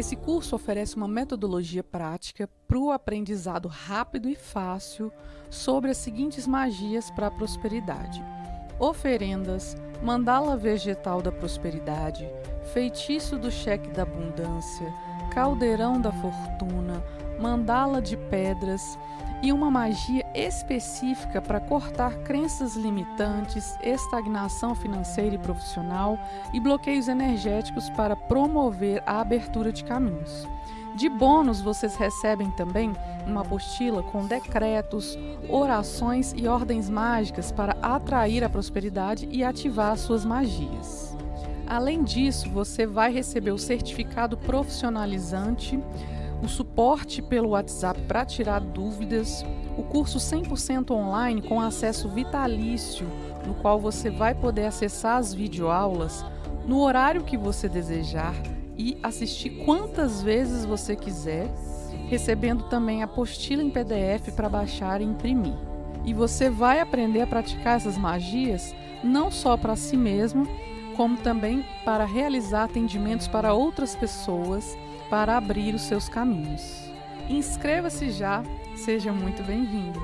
Esse curso oferece uma metodologia prática para o aprendizado rápido e fácil sobre as seguintes magias para a prosperidade: oferendas, mandala vegetal da prosperidade, feitiço do cheque da abundância, caldeirão da fortuna, mandala de pedras e uma magia específica para cortar crenças limitantes, estagnação financeira e profissional e bloqueios energéticos para promover a abertura de caminhos. De bônus, vocês recebem também uma apostila com decretos, orações e ordens mágicas para atrair a prosperidade e ativar suas magias. Além disso, você vai receber o certificado profissionalizante o suporte pelo WhatsApp para tirar dúvidas, o curso 100% online com acesso vitalício, no qual você vai poder acessar as videoaulas no horário que você desejar e assistir quantas vezes você quiser, recebendo também a apostila em PDF para baixar e imprimir. E você vai aprender a praticar essas magias não só para si mesmo, como também para realizar atendimentos para outras pessoas, para abrir os seus caminhos. Inscreva-se já, seja muito bem-vindo!